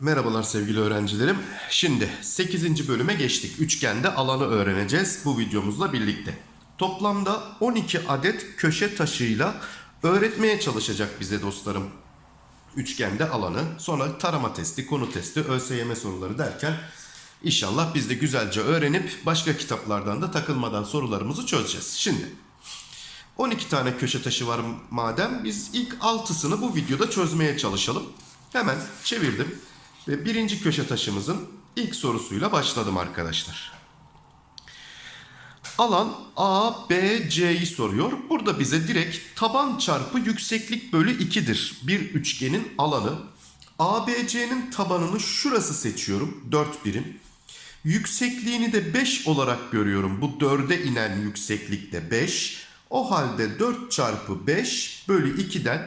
Merhabalar sevgili öğrencilerim. Şimdi 8. bölüme geçtik. Üçgende alanı öğreneceğiz bu videomuzla birlikte. Toplamda 12 adet köşe taşıyla öğretmeye çalışacak bize dostlarım. Üçgende alanı, sonra tarama testi, konu testi, ÖSYM soruları derken inşallah biz de güzelce öğrenip başka kitaplardan da takılmadan sorularımızı çözeceğiz. Şimdi 12 tane köşe taşı var madem biz ilk 6'sını bu videoda çözmeye çalışalım. Hemen çevirdim ve birinci köşe taşımızın ilk sorusuyla başladım arkadaşlar. Alan A, B, C'yi soruyor. Burada bize direkt taban çarpı yükseklik bölü 2'dir. Bir üçgenin alanı. ABC'nin tabanını şurası seçiyorum. 4 birim. Yüksekliğini de 5 olarak görüyorum. Bu 4'e inen yükseklikte 5. O halde 4 çarpı 5 bölü 2'den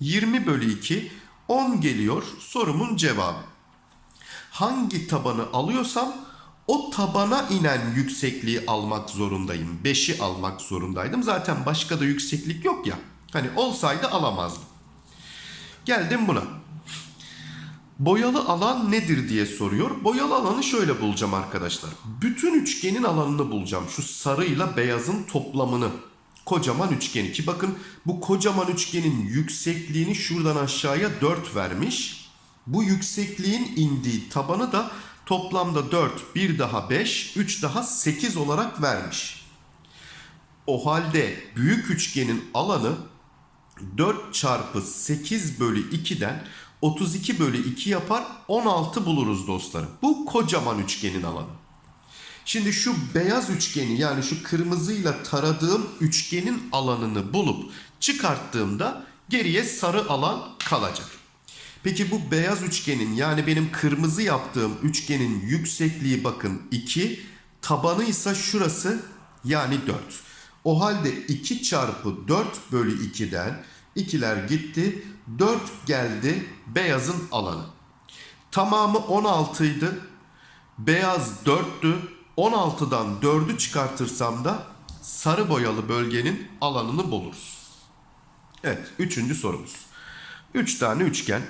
20 bölü 2 10 geliyor sorumun cevabı. Hangi tabanı alıyorsam o tabana inen yüksekliği almak zorundayım. 5'i almak zorundaydım. Zaten başka da yükseklik yok ya. Hani olsaydı alamazdım. Geldim buna. Boyalı alan nedir diye soruyor. Boyalı alanı şöyle bulacağım arkadaşlar. Bütün üçgenin alanını bulacağım. Şu sarıyla beyazın toplamını. Kocaman üçgeni ki bakın bu kocaman üçgenin yüksekliğini şuradan aşağıya 4 vermiş. Bu yüksekliğin indiği tabanı da toplamda 4, 1 daha 5, 3 daha 8 olarak vermiş. O halde büyük üçgenin alanı 4 çarpı 8 bölü 2'den 32 bölü 2 yapar 16 buluruz dostlarım. Bu kocaman üçgenin alanı. Şimdi şu beyaz üçgeni yani şu kırmızıyla taradığım üçgenin alanını bulup çıkarttığımda geriye sarı alan kalacak. Peki bu beyaz üçgenin yani benim kırmızı yaptığım üçgenin yüksekliği bakın 2, tabanı ise şurası yani 4. O halde 2 çarpı 4 bölü 2'den 2'ler gitti 4 geldi beyazın alanı. Tamamı 16 idi. Beyaz 4'tü. 16'dan 4'ü çıkartırsam da sarı boyalı bölgenin alanını buluruz. Evet, üçüncü sorumuz. 3 tane üçgen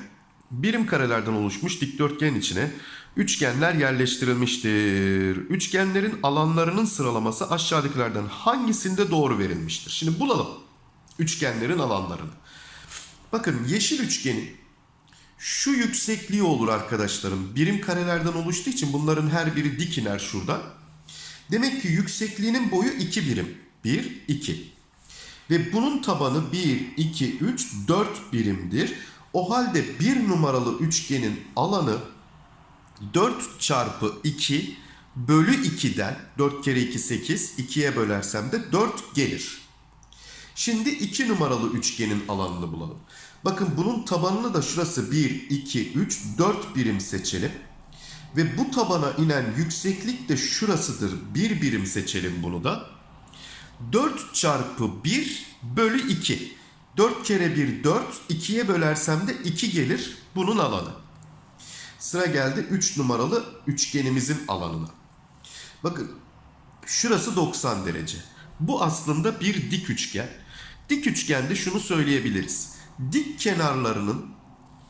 birim karelerden oluşmuş dikdörtgen içine üçgenler yerleştirilmiştir. Üçgenlerin alanlarının sıralaması aşağıdakilerden hangisinde doğru verilmiştir? Şimdi bulalım üçgenlerin alanlarını. Bakın yeşil üçgenin şu yüksekliği olur arkadaşlarım. Birim karelerden oluştuğu için bunların her biri dik iner şuradan. Demek ki yüksekliğinin boyu 2 birim. 1, 2. Ve bunun tabanı 1, 2, 3, 4 birimdir. O halde bir numaralı üçgenin alanı 4 çarpı 2 bölü 2'den 4 kere 2 8 2'ye bölersem de 4 gelir. Şimdi 2 numaralı üçgenin alanını bulalım. Bakın bunun tabanını da şurası 1, 2, 3, 4 birim seçelim. Ve bu tabana inen yükseklik de şurasıdır. 1 birim seçelim bunu da. 4 çarpı 1 bölü 2. 4 kere 1 4. 2'ye bölersem de 2 gelir bunun alanı. Sıra geldi 3 numaralı üçgenimizin alanına. Bakın şurası 90 derece. Bu aslında bir dik üçgen. Dik üçgende şunu söyleyebiliriz. Dik kenarlarının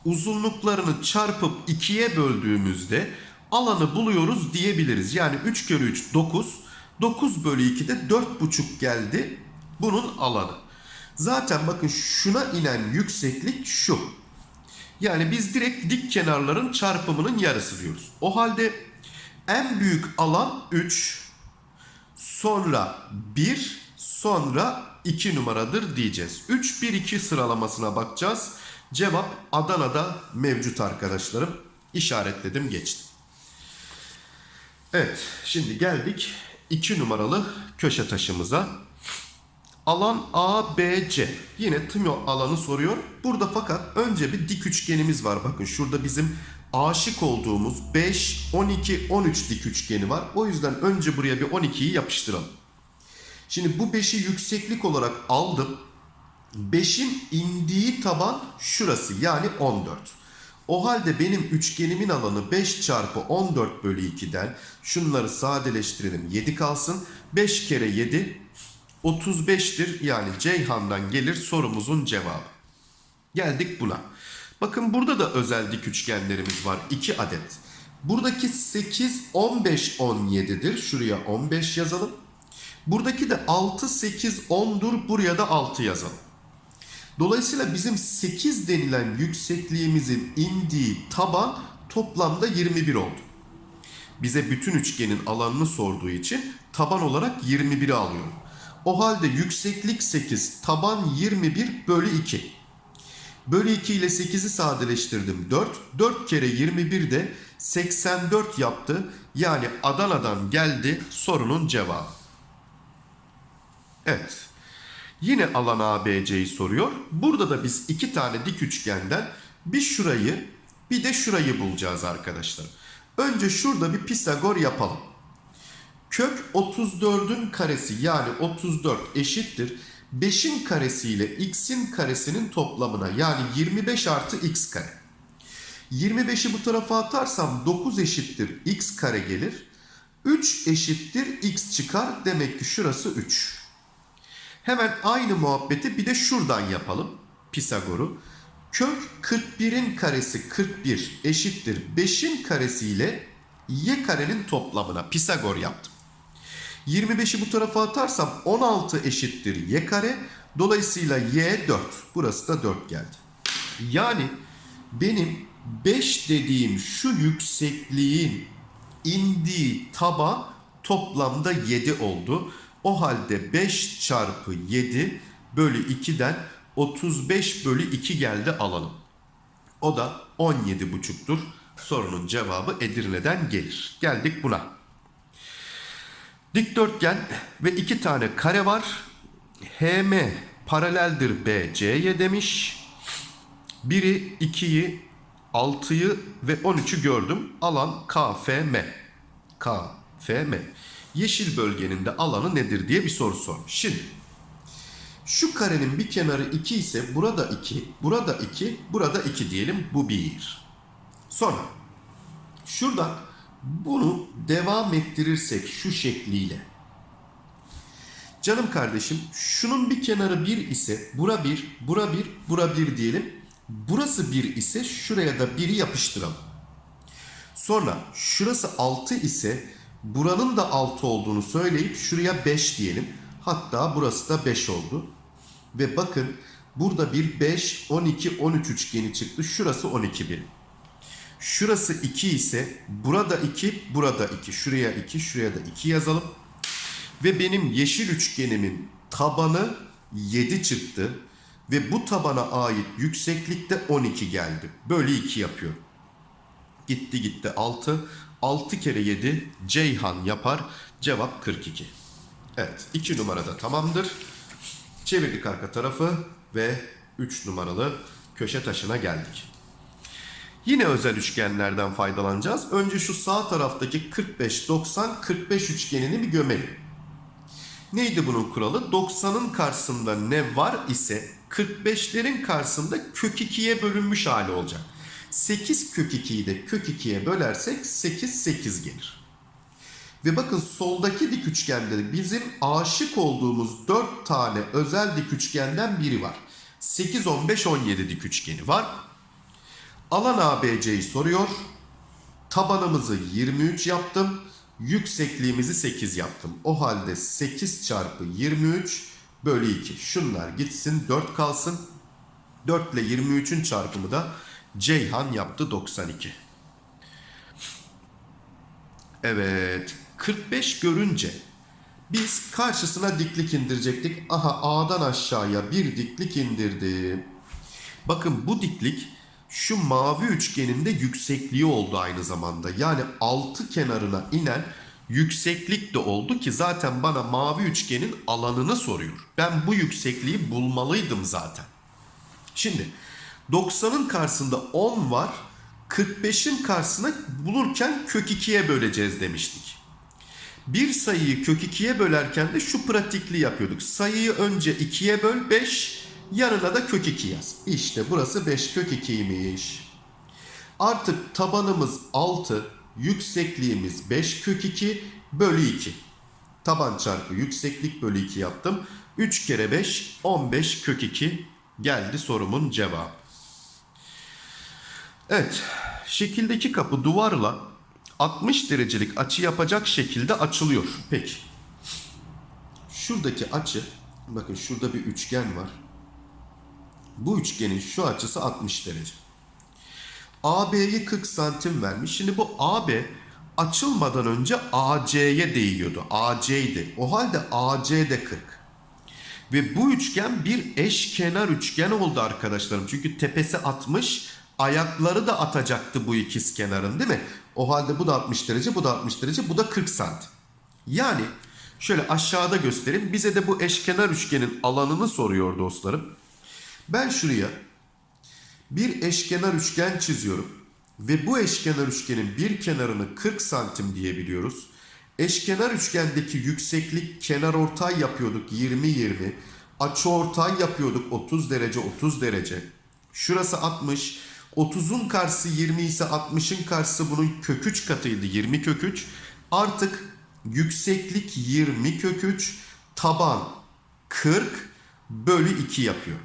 uzunluklarını çarpıp 2'ye böldüğümüzde alanı buluyoruz diyebiliriz. Yani 3 kere 3 9. 9 bölü 2'de 4,5 geldi bunun alanı. Zaten bakın şuna inen yükseklik şu. Yani biz direkt dik kenarların çarpımının yarısı diyoruz. O halde en büyük alan 3, sonra 1, sonra 2 numaradır diyeceğiz. 3, 1, 2 sıralamasına bakacağız. Cevap Adana'da mevcut arkadaşlarım. İşaretledim geçtim. Evet şimdi geldik 2 numaralı köşe taşımıza. Alan ABC. Yine tüm alanı soruyor. Burada fakat önce bir dik üçgenimiz var. Bakın şurada bizim aşık olduğumuz 5, 12, 13 dik üçgeni var. O yüzden önce buraya bir 12'yi yapıştıralım. Şimdi bu 5'i yükseklik olarak aldım. 5'in indiği taban şurası yani 14. O halde benim üçgenimin alanı 5 çarpı 14 bölü 2'den şunları sadeleştirelim 7 kalsın. 5 kere 7 35'tir. Yani Ceyhan'dan gelir sorumuzun cevabı. Geldik buna. Bakın burada da özel dik üçgenlerimiz var. 2 adet. Buradaki 8, 15, 17'dir. Şuraya 15 yazalım. Buradaki de 6, 8, 10'dur. Buraya da 6 yazalım. Dolayısıyla bizim 8 denilen yüksekliğimizin indiği taban toplamda 21 oldu. Bize bütün üçgenin alanını sorduğu için taban olarak 21'i alıyorum. O halde yükseklik 8, taban 21 bölü 2. Bölü 2 ile 8'i sadeleştirdim 4. 4 kere 21 de 84 yaptı. Yani Adana'dan geldi sorunun cevabı. Evet. Yine alan ABC'yi soruyor. Burada da biz iki tane dik üçgenden bir şurayı bir de şurayı bulacağız arkadaşlar. Önce şurada bir Pisagor yapalım. Kök 34'ün karesi yani 34 eşittir. 5'in karesi ile x'in karesinin toplamına yani 25 artı x kare. 25'i bu tarafa atarsam 9 eşittir x kare gelir. 3 eşittir x çıkar. Demek ki şurası 3. Hemen aynı muhabbeti bir de şuradan yapalım. Pisagor'u. Kök 41'in karesi 41 eşittir 5'in karesi ile y karenin toplamına Pisagor yaptım. 25'i bu tarafa atarsam 16 eşittir y kare. Dolayısıyla y 4. Burası da 4 geldi. Yani benim 5 dediğim şu yüksekliğin indiği taban toplamda 7 oldu. O halde 5 çarpı 7 bölü 2'den 35 bölü 2 geldi alalım. O da 17 buçuktur. Sorunun cevabı Edirne'den gelir. Geldik buna. Dikdörtgen ve iki tane kare var. HM paraleldir BC'ye demiş. Biri 2'yi, 6'yı ve 13'ü gördüm. Alan KFM. KFM. Yeşil bölgenin de alanı nedir diye bir soru sormuş. Şimdi şu karenin bir kenarı 2 ise burada 2, burada 2, burada 2 diyelim. Bu 1. Sonra şuradan bunu devam ettirirsek şu şekliyle. Canım kardeşim şunun bir kenarı 1 ise bura 1, bura 1, bura 1 diyelim. Burası 1 ise şuraya da 1'i yapıştıralım. Sonra şurası 6 ise buranın da 6 olduğunu söyleyip şuraya 5 diyelim. Hatta burası da 5 oldu. Ve bakın burada bir 5, 12, 13 üçgeni çıktı. Şurası 12 birim. Şurası 2 ise burada 2, burada 2. Şuraya 2, şuraya da 2 yazalım. Ve benim yeşil üçgenimin tabanı 7 çıktı. Ve bu tabana ait yükseklikte 12 geldi. Bölü 2 yapıyor. Gitti gitti 6. 6 kere 7 Ceyhan yapar. Cevap 42. Evet 2 numarada tamamdır. Çevirdik arka tarafı ve 3 numaralı köşe taşına geldik. Yine özel üçgenlerden faydalanacağız. Önce şu sağ taraftaki 45, 90, 45 üçgenini bir gömelim. Neydi bunun kuralı? 90'ın karşısında ne var ise 45'lerin karşısında kök 2'ye bölünmüş hali olacak. 8 kök 2'yi de kök 2'ye bölersek 8, 8 gelir. Ve bakın soldaki dik üçgende de bizim aşık olduğumuz 4 tane özel dik üçgenden biri var. 8, 15, 17 dik üçgeni var. Alan ABC'yi soruyor. Tabanımızı 23 yaptım. Yüksekliğimizi 8 yaptım. O halde 8 çarpı 23 bölü 2. Şunlar gitsin 4 kalsın. 4 ile 23'ün çarpımı da Ceyhan yaptı 92. Evet 45 görünce biz karşısına diklik indirecektik. Aha A'dan aşağıya bir diklik indirdim. Bakın bu diklik şu mavi üçgenin de yüksekliği oldu aynı zamanda. Yani altı kenarına inen yükseklik de oldu ki zaten bana mavi üçgenin alanını soruyor. Ben bu yüksekliği bulmalıydım zaten. Şimdi 90'ın karşısında 10 var. 45'in karşısına bulurken kök 2'ye böleceğiz demiştik. Bir sayıyı kök 2'ye bölerken de şu pratikli yapıyorduk. Sayıyı önce 2'ye böl 5, yanına da kök 2 yaz. İşte burası 5 kök 2'ymiş. Artık tabanımız 6, yüksekliğimiz 5 kök 2 bölü 2. Taban çarpı yükseklik bölü 2 yaptım. 3 kere 5 15 kök 2 geldi sorumun cevabı. Evet şekildeki kapı duvarla 60 derecelik açı yapacak şekilde açılıyor. Peki. Şuradaki açı bakın şurada bir üçgen var. Bu üçgenin şu açısı 60 derece. AB'yi 40 santim vermiş. Şimdi bu AB açılmadan önce AC'ye değiyordu. AC'ydi. O halde AC de 40. Ve bu üçgen bir eşkenar üçgen oldu arkadaşlarım. Çünkü tepesi 60, ayakları da atacaktı bu ikiz kenarın değil mi? O halde bu da 60 derece, bu da 60 derece, bu da 40 santim. Yani şöyle aşağıda göstereyim. Bize de bu eşkenar üçgenin alanını soruyor dostlarım. Ben şuraya bir eşkenar üçgen çiziyorum. Ve bu eşkenar üçgenin bir kenarını 40 santim diyebiliyoruz. Eşkenar üçgendeki yükseklik kenar ortay yapıyorduk 20-20. Açı ortay yapıyorduk 30 derece 30 derece. Şurası 60. 30'un karşısı 20 ise 60'ın karşısı bunun kök 3 katıydı 20 kök 3. Artık yükseklik 20 kök 3 taban 40 bölü 2 yapıyor.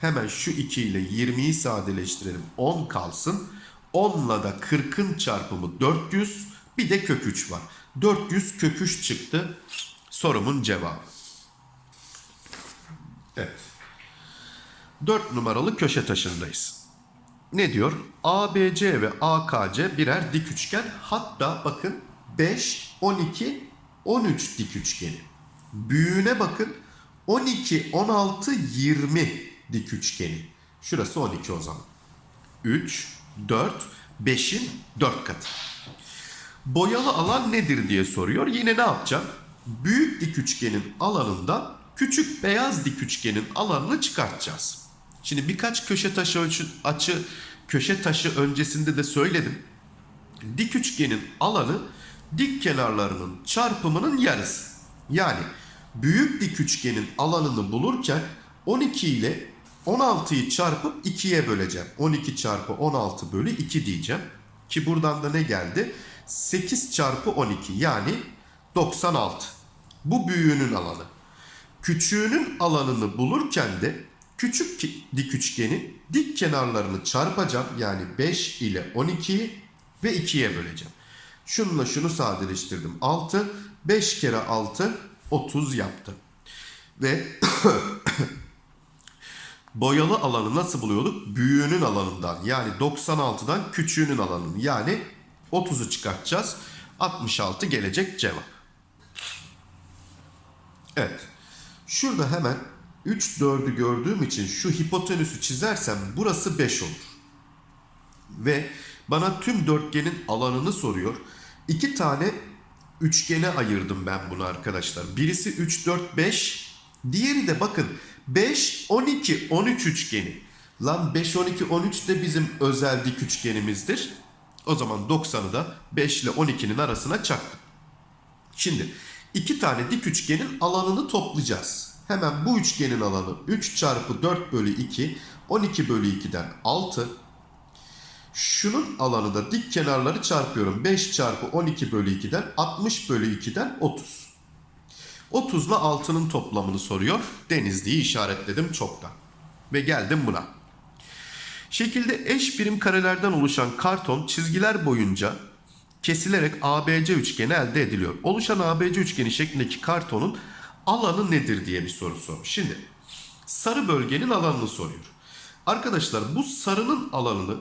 Hemen şu 2 ile 20'yi sadeleştirelim. 10 kalsın. 10'la da 40'ın çarpımı 400. Bir de kök 3 var. 400 kök 3 çıktı. Sorumun cevabı. Evet. 4 numaralı köşe taşındayız. Ne diyor? ABC ve AKC birer dik üçgen. Hatta bakın 5, 12, 13 dik üçgeni. Büyüğüne bakın 12, 16, 20 dik üçgeni. Şurası 12 o zaman. 3, 4, 5'in 4 katı. Boyalı alan nedir diye soruyor. Yine ne yapacağım? Büyük dik üçgenin alanından küçük beyaz dik üçgenin alanını çıkartacağız. Şimdi birkaç köşe taşı ölçü, açı köşe taşı öncesinde de söyledim. Dik üçgenin alanı dik kenarlarının çarpımının yarısı. Yani büyük dik üçgenin alanını bulurken 12 ile 16'yı çarpıp 2'ye böleceğim. 12 çarpı 16 bölü 2 diyeceğim. Ki buradan da ne geldi? 8 çarpı 12 yani 96. Bu büyüğünün alanı. Küçüğünün alanını bulurken de küçük dik üçgenin dik kenarlarını çarpacağım. Yani 5 ile 12'yi ve 2'ye böleceğim. Şununla şunu sadeleştirdim. 6, 5 kere 6, 30 yaptı. Ve boyalı alanı nasıl buluyorduk? Büyüğünün alanından yani 96'dan küçüğünün alanını yani 30'u çıkartacağız. 66 gelecek cevap. Evet. Şurada hemen 3 4'ü gördüğüm için şu hipotenüsü çizersem burası 5 olur. Ve bana tüm dörtgenin alanını soruyor. İki tane üçgene ayırdım ben bunu arkadaşlar. Birisi 3 4 5, diğeri de bakın 5 12 13 üçgeni. Lan 5 12 13 de bizim özel dik üçgenimizdir. O zaman 90'ı da 5 ile 12'nin arasına çaktım. Şimdi iki tane dik üçgenin alanını toplayacağız. Hemen bu üçgenin alanı 3 çarpı 4 bölü 2 12 bölü 2'den 6. Şunun alanı da dik kenarları çarpıyorum. 5 çarpı 12 bölü 2'den 60 bölü 2'den 30. 30 ile 6'nın toplamını soruyor. Denizli'yi işaretledim çoktan. Ve geldim buna. Şekilde eş birim karelerden oluşan karton çizgiler boyunca kesilerek ABC üçgeni elde ediliyor. Oluşan ABC üçgeni şeklindeki kartonun alanı nedir diye bir soru sormuş. Şimdi sarı bölgenin alanını soruyor. Arkadaşlar bu sarının alanını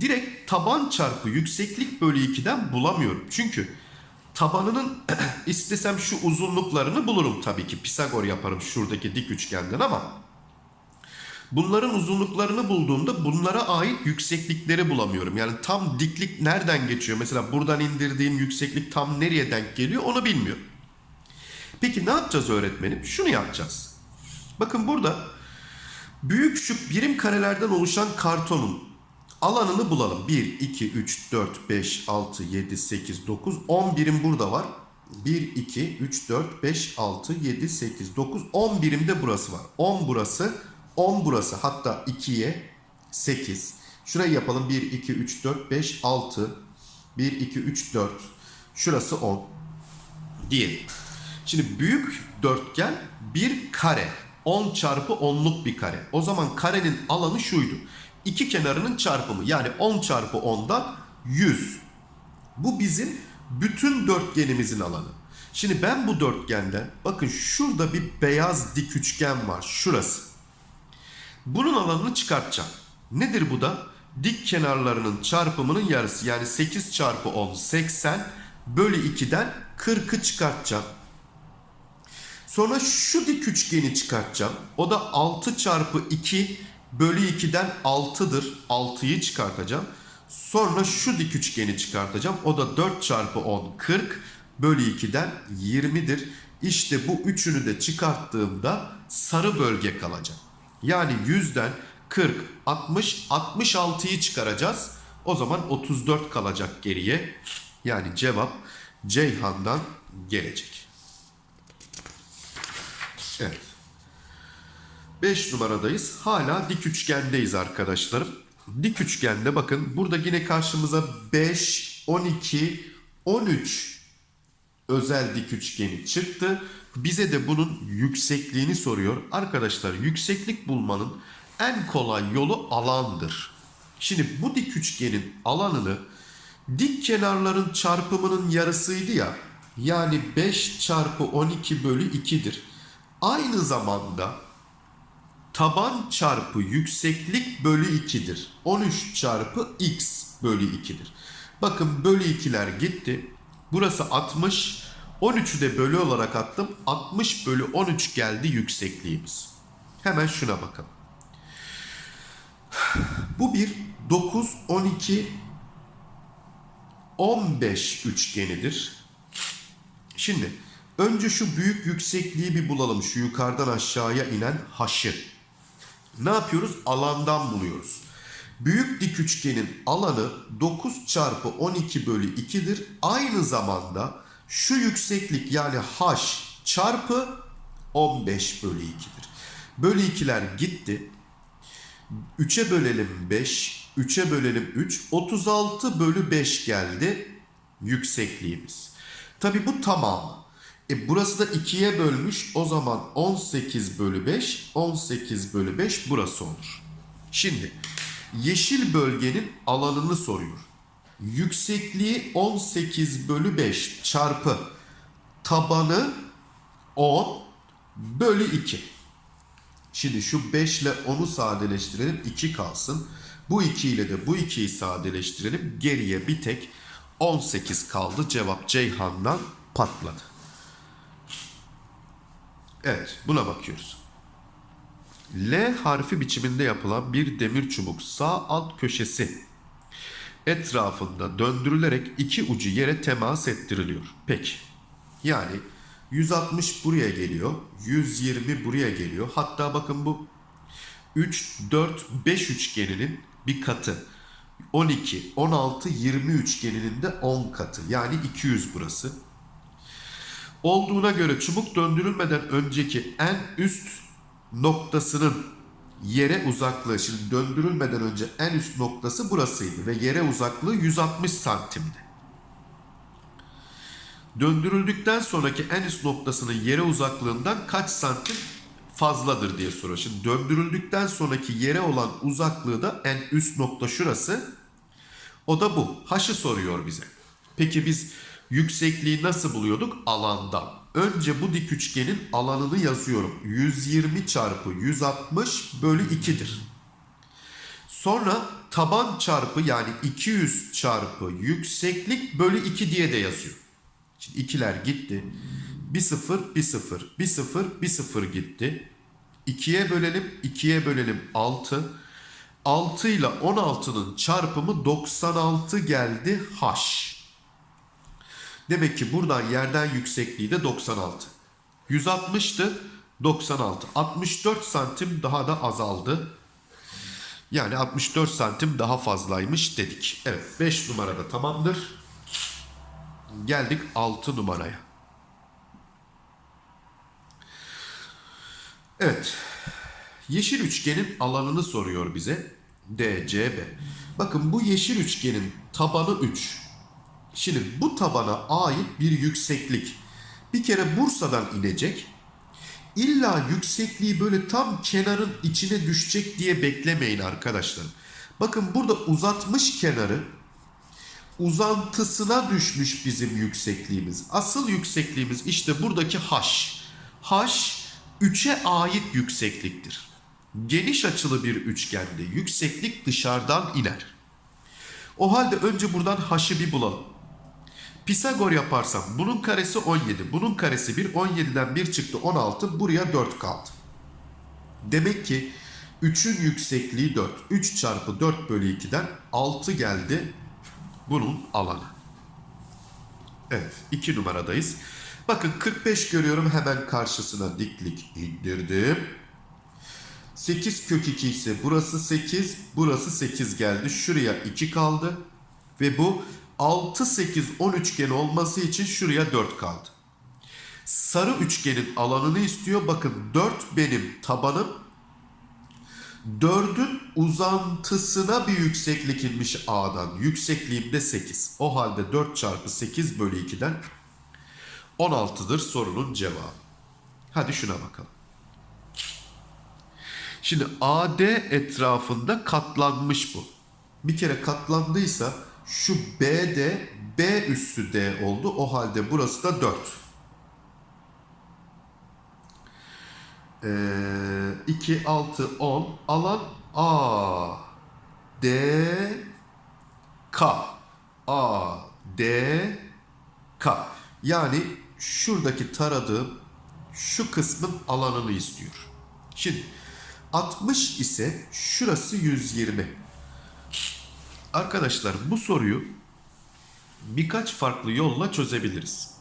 direkt taban çarpı yükseklik bölü 2'den bulamıyorum. Çünkü tabanının istesem şu uzunluklarını bulurum tabii ki. Pisagor yaparım şuradaki dik üçgenden ama bunların uzunluklarını bulduğumda bunlara ait yükseklikleri bulamıyorum. Yani tam diklik nereden geçiyor? Mesela buradan indirdiğim yükseklik tam nereye denk geliyor onu bilmiyorum. Peki ne yapacağız öğretmenim? Şunu yapacağız. Bakın burada büyük şu birim karelerden oluşan kartonun alanını bulalım. 1, 2, 3, 4, 5, 6, 7, 8, 9, 10 birim burada var. 1, 2, 3, 4, 5, 6, 7, 8, 9, 10 birim de burası var. 10 burası, 10 burası. Hatta 2'ye 8. Şurayı yapalım. 1, 2, 3, 4, 5, 6. 1, 2, 3, 4. Şurası 10. Diyelim. Şimdi büyük dörtgen bir kare. 10 çarpı 10'luk bir kare. O zaman karenin alanı şuydu. İki kenarının çarpımı yani 10 çarpı 10'dan 100. Bu bizim bütün dörtgenimizin alanı. Şimdi ben bu dörtgenden bakın şurada bir beyaz dik üçgen var. Şurası. Bunun alanını çıkartacağım. Nedir bu da? Dik kenarlarının çarpımının yarısı. Yani 8 çarpı 10 80 bölü 2'den 40'ı çıkartacağım. Sonra şu dik üçgeni çıkartacağım. O da 6 çarpı 2 bölü 2'den 6'dır. 6'yı çıkartacağım. Sonra şu dik üçgeni çıkartacağım. O da 4 çarpı 10 40 bölü 2'den 20'dir. İşte bu üçünü de çıkarttığımda sarı bölge kalacak. Yani 100'den 40, 60, 66'yı çıkaracağız. O zaman 34 kalacak geriye. Yani cevap Ceyhan'dan gelecek. Evet. 5 numaradayız. Hala dik üçgendeyiz arkadaşlarım. Dik üçgende bakın burada yine karşımıza 5, 12, 13 özel dik üçgeni çıktı. Bize de bunun yüksekliğini soruyor. Arkadaşlar yükseklik bulmanın en kolay yolu alandır. Şimdi bu dik üçgenin alanını dik kenarların çarpımının yarısıydı ya. Yani 5 çarpı 12 bölü 2'dir. Aynı zamanda taban çarpı yükseklik bölü 2'dir. 13 çarpı x bölü 2'dir. Bakın bölü 2'ler gitti. Burası 60. 13'ü de bölü olarak attım. 60 bölü 13 geldi yüksekliğimiz. Hemen şuna bakalım. Bu bir 9, 12, 15 üçgenidir. Şimdi önce şu büyük yüksekliği bir bulalım. Şu yukarıdan aşağıya inen haşı. Ne yapıyoruz? Alandan buluyoruz. Büyük dik üçgenin alanı 9 çarpı 12 bölü 2'dir. Aynı zamanda şu yükseklik yani h çarpı 15 bölü 2'dir. Bölü 2'ler gitti. 3'e bölelim 5, 3'e bölelim 3, 36 bölü 5 geldi yüksekliğimiz. Tabi bu tamamı. E burası da 2'ye bölmüş o zaman 18 bölü 5, 18 bölü 5 burası olur. Şimdi yeşil bölgenin alanını soruyor. Yüksekliği 18 bölü 5 çarpı tabanı 10 bölü 2. Şimdi şu 5 ile 10'u sadeleştirelim 2 kalsın. Bu 2 ile de bu 2'yi sadeleştirelim. Geriye bir tek 18 kaldı. Cevap Ceyhan'dan patladı. Evet buna bakıyoruz. L harfi biçiminde yapılan bir demir çubuk sağ alt köşesi etrafında döndürülerek iki ucu yere temas ettiriliyor. Peki. Yani 160 buraya geliyor. 120 buraya geliyor. Hatta bakın bu 3, 4, 5 üçgeninin bir katı. 12, 16, 20 üçgeninin de 10 katı. Yani 200 burası. Olduğuna göre çubuk döndürülmeden önceki en üst noktasının yere uzaklığı şimdi döndürülmeden önce en üst noktası burasıydı ve yere uzaklığı 160 santimdi. Döndürüldükten sonraki en üst noktasının yere uzaklığından kaç santim fazladır diye soruyor. Şimdi döndürüldükten sonraki yere olan uzaklığı da en üst nokta şurası. O da bu. H'ı soruyor bize. Peki biz yüksekliği nasıl buluyorduk? Alandan. Önce bu dik üçgenin alanını yazıyorum. 120 çarpı 160 bölü 2'dir. Sonra taban çarpı yani 200 çarpı yükseklik bölü 2 diye de yazıyor. Şimdi ikiler gitti. Bir sıfır, bir sıfır, bir sıfır, bir sıfır gitti. 2'ye bölelim, 2'ye bölelim 6. 6 ile 16'nın çarpımı 96 geldi h. Demek ki buradan yerden yüksekliği de 96. 160'tı 96. 64 santim daha da azaldı. Yani 64 santim daha fazlaymış dedik. Evet 5 numarada tamamdır. Geldik 6 numaraya. Evet. Yeşil üçgenin alanını soruyor bize. DCB. Bakın bu yeşil üçgenin tabanı 3. Şimdi bu tabana ait bir yükseklik Bir kere Bursa'dan inecek. İlla yüksekliği böyle tam kenarın içine düşecek diye beklemeyin arkadaşlar. Bakın burada uzatmış kenarı uzantısına düşmüş bizim yüksekliğimiz. Asıl yüksekliğimiz işte buradaki h. h 3'e ait yüksekliktir. Geniş açılı bir üçgende yükseklik dışarıdan iner. O halde önce buradan h'ı bir bulalım. Pisagor yaparsam bunun karesi 17, bunun karesi 1, 17'den 1 çıktı 16, buraya 4 kaldı. Demek ki 3'ün yüksekliği 4. 3 çarpı 4 bölü 2'den 6 geldi bunun alanı. Evet 2 numaradayız. Bakın 45 görüyorum hemen karşısına diklik indirdim. 8 kök 2 ise burası 8, burası 8 geldi. Şuraya 2 kaldı. Ve bu 6, 8, 10 üçgen olması için şuraya 4 kaldı. Sarı üçgenin alanını istiyor. Bakın 4 benim tabanım. 4'ün uzantısına bir yükseklik inmiş A'dan. Yüksekliğim de 8. O halde 4 çarpı 8 bölü 2'den 16'dır sorunun cevabı. Hadi şuna bakalım. Şimdi AD etrafında katlanmış bu. Bir kere katlandıysa şu BD B üssü D oldu. O halde burası da 4. Ee, 2, 6, 10. Alan A, D, K. A, D, K. Yani şuradaki taradığım şu kısmın alanını istiyor. Şimdi 60 ise şurası 120. Arkadaşlar bu soruyu birkaç farklı yolla çözebiliriz.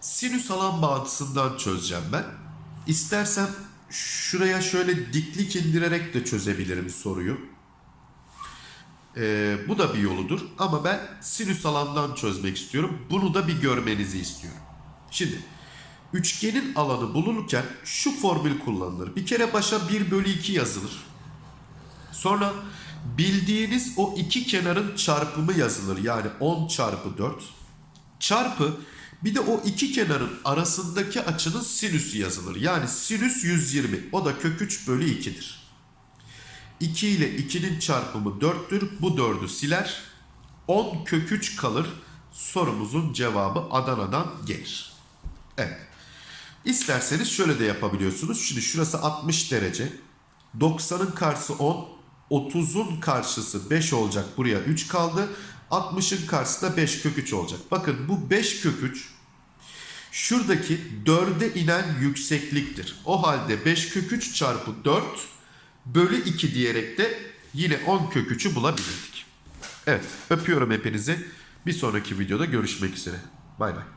Sinüs alan bağıntısından çözeceğim ben. İstersem şuraya şöyle diklik indirerek de çözebilirim soruyu. Ee, bu da bir yoludur ama ben sinüs alandan çözmek istiyorum. Bunu da bir görmenizi istiyorum. Şimdi üçgenin alanı bulunurken şu formül kullanılır. Bir kere başa 1 bölü 2 yazılır. Sonra bildiğiniz o iki kenarın çarpımı yazılır. Yani 10 çarpı 4 çarpı bir de o iki kenarın arasındaki açının sinüsü yazılır. Yani sinüs 120 o da kök 3 bölü 2'dir. 2 ile 2'nin çarpımı 4'tür. Bu 4'ü siler. 10 kök 3 kalır. Sorumuzun cevabı Adana'dan gelir. Evet. İsterseniz şöyle de yapabiliyorsunuz. Şimdi şurası 60 derece. 90'ın karşısı 10. 30'un karşısı 5 olacak. Buraya 3 kaldı. 60'ın karşısı da 5 kök 3 olacak. Bakın bu 5 kök 3 şuradaki 4'e inen yüksekliktir. O halde 5 kök 3 çarpı 4 bölü 2 diyerek de yine 10 kök 3'ü bulabilirdik. Evet öpüyorum hepinizi. Bir sonraki videoda görüşmek üzere. Bay bay.